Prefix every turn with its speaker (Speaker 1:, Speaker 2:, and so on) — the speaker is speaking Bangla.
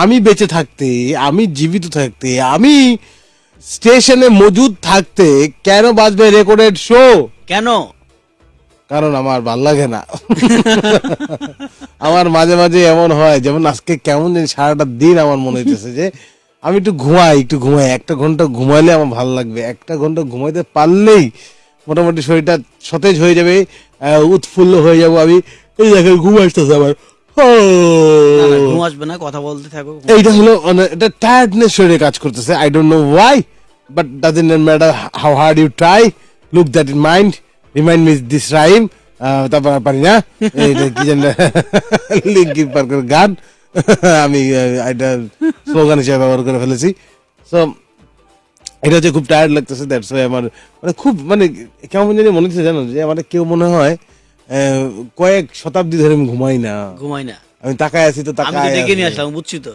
Speaker 1: আমি বেঁচে থাকতে আমি জীবিত থাকতে আমি স্টেশনে মজুদ থাকতে কেন বাজবে রেকর্ডেড শো
Speaker 2: কেন?
Speaker 1: কারণ আমার ভালো লাগে না। আমার মাঝে মাঝে এমন হয় যেমন আজকে কেমন জানি সারাটা দিন আমার মনে হইতেছে যে আমি একটু ঘুমাই একটু ঘুমাই একটা ঘণ্টা ঘুমাইলে আমার ভালো লাগবে একটা ঘণ্টা ঘুমাইতে পারলেই মোটামুটি শরীরটা সতেজ হয়ে যাবে উৎফুল্ল হয়ে যাব আমি। এই দেখেন ঘুম আসতেছে আমার।
Speaker 2: ঘুম আসবে না কথা বলতে থাকো
Speaker 1: এইটা হলো মানে এটা টায়ার্ডনেস শরীরে কাজ করতেছে। I don't know why but doesn't matter how hard you try look that in mind remind miss this rhyme তারপর পারি না। কি জানি লিঙ্কিন পার্কের গান। আমি এটা স্লোগান হিসেবে ব্যবহার করে ফেলেছি। সো এটা হচ্ছে খুব টায়ার্ড লাগতেছে দ্যাটস ওয়াই আমার মানে খুব মানে কেমন জানি মনে হচ্ছে জানো যে আমার কেউ মনে হয় কয়েক শতাব্দী ধরে আমি ঘুমাই না।
Speaker 2: ঘুমাই না।
Speaker 1: আমি তাকায় আছি তো
Speaker 2: আমি দেখে
Speaker 1: তাকায়
Speaker 2: ডেকে নিয়ে। আসলাম বুঝছি তো